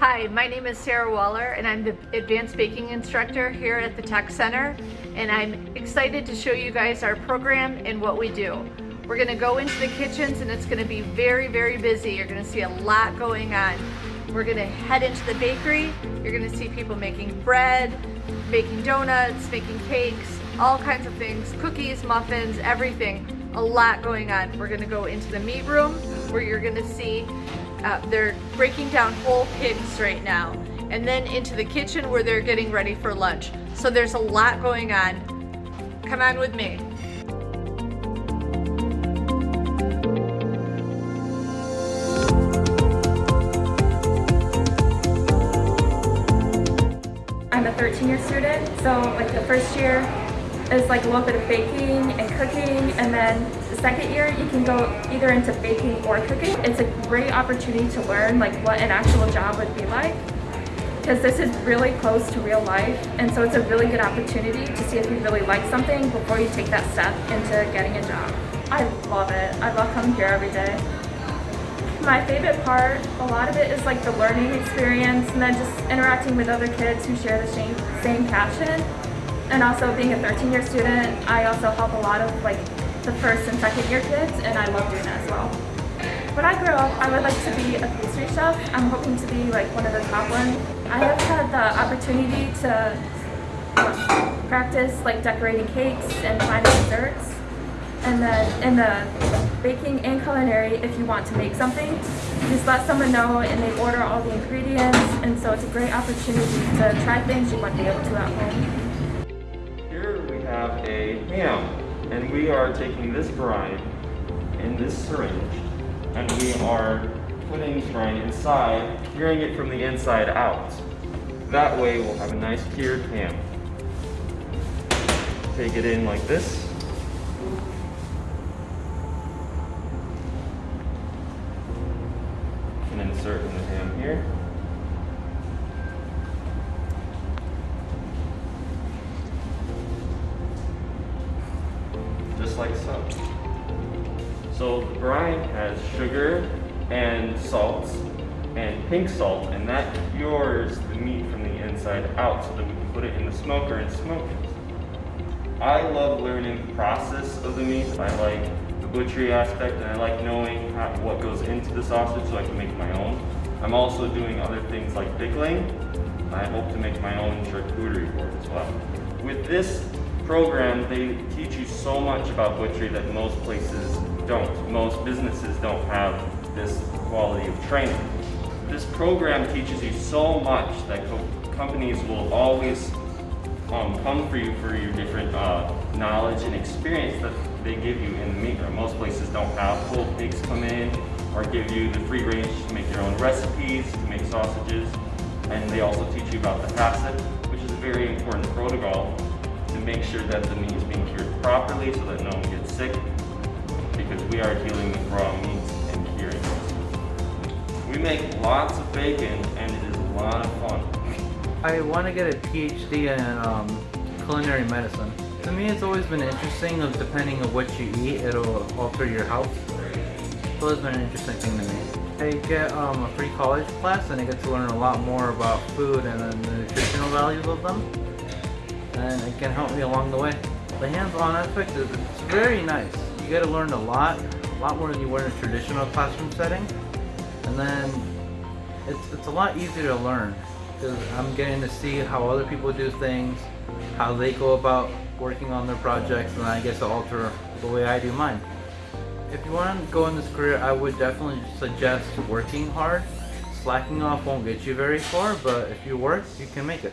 Hi, my name is Sarah Waller and I'm the Advanced Baking Instructor here at the Tech Center and I'm excited to show you guys our program and what we do. We're going to go into the kitchens and it's going to be very, very busy. You're going to see a lot going on. We're going to head into the bakery. You're going to see people making bread, making donuts, making cakes, all kinds of things, cookies, muffins, everything. A lot going on. We're going to go into the meat room where you're going to see uh, they're breaking down whole pigs right now. And then into the kitchen where they're getting ready for lunch. So there's a lot going on. Come on with me. I'm a 13 year student, so like the first year is like a little bit of baking and cooking and then the second year you can go either into baking or cooking. It's a great opportunity to learn like what an actual job would be like because this is really close to real life and so it's a really good opportunity to see if you really like something before you take that step into getting a job. I love it. I love coming here every day. My favorite part, a lot of it is like the learning experience and then just interacting with other kids who share the same, same passion and also being a 13 year student, I also help a lot of like the first and second year kids and I love doing that as well. When I grow up, I would like to be a pastry chef. I'm hoping to be like one of the top ones. I have had the opportunity to um, practice like decorating cakes and finding desserts. And then in the baking and culinary, if you want to make something, just let someone know and they order all the ingredients. And so it's a great opportunity to try things you wouldn't be able to at home Here we have a ham, and we are taking this brine in this syringe, and we are putting brine inside, curing it from the inside out. That way we'll have a nice cured ham. Take it in like this. And insert in the ham here. Brine has sugar and salts and pink salt, and that cures the meat from the inside out so that we can put it in the smoker and smoke it. I love learning the process of the meat. I like the butchery aspect, and I like knowing how, what goes into the sausage so I can make my own. I'm also doing other things like pickling. I hope to make my own charcuterie board as well. With this program, they teach you so much about butchery that most places don't. Most businesses don't have this quality of training. This program teaches you so much that co companies will always um, come for you for your different uh, knowledge and experience that they give you in the meat room. Most places don't have full pigs come in or give you the free range to make your own recipes, to make sausages. And they also teach you about the HACCP, which is a very important protocol to make sure that the meat is being cured properly so that no one gets sick we are dealing with raw meats and curing. We make lots of bacon and it is a lot of fun. I want to get a PhD in um, culinary medicine. To me it's always been interesting of depending on what you eat it'll alter your health. So it's been an interesting thing to me. I get um, a free college class and I get to learn a lot more about food and the nutritional values of them and it can help me along the way. The hands-on aspect is very nice. You get to learn a lot, a lot more than you would in a traditional classroom setting. And then it's, it's a lot easier to learn because I'm getting to see how other people do things, how they go about working on their projects, and I to alter the way I do mine. If you want to go in this career, I would definitely suggest working hard. Slacking off won't get you very far, but if you work, you can make it.